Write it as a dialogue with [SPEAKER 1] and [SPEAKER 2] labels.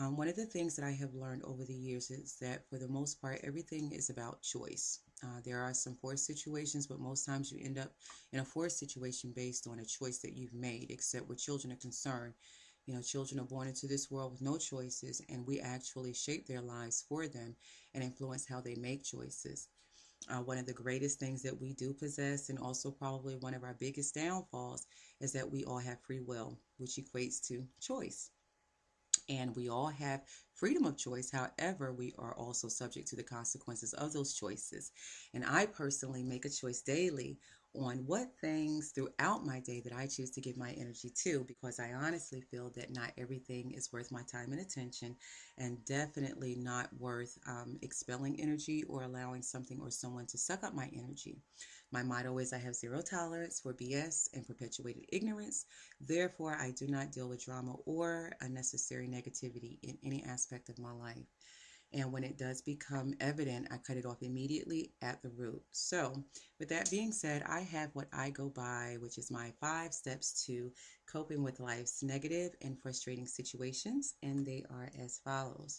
[SPEAKER 1] Um, one of the things that I have learned over the years is that for the most part, everything is about choice. Uh, there are some forced situations, but most times you end up in a forced situation based on a choice that you've made, except where children are concerned. You know, children are born into this world with no choices, and we actually shape their lives for them and influence how they make choices. Uh, one of the greatest things that we do possess, and also probably one of our biggest downfalls, is that we all have free will, which equates to choice and we all have freedom of choice. However, we are also subject to the consequences of those choices. And I personally make a choice daily on what things throughout my day that I choose to give my energy to because I honestly feel that not everything is worth my time and attention and definitely not worth um, expelling energy or allowing something or someone to suck up my energy. My motto is I have zero tolerance for BS and perpetuated ignorance. Therefore, I do not deal with drama or unnecessary negativity in any aspect of my life. And when it does become evident, I cut it off immediately at the root. So, with that being said, I have what I go by, which is my five steps to coping with life's negative and frustrating situations. And they are as follows